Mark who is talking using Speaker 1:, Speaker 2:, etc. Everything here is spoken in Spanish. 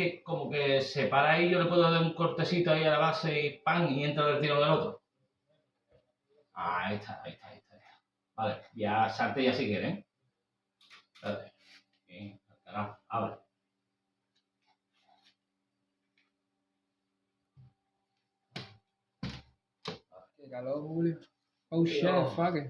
Speaker 1: que como que se para ahí, yo le puedo dar un cortecito ahí a la base y pan y entra del tiro del otro. Ah, ahí está, ahí está, ahí está. Vale, ya salte ya si quieren. ¿eh? Espérate. Bien, abre.
Speaker 2: Qué calor, Julio. Oh shit, fuck it.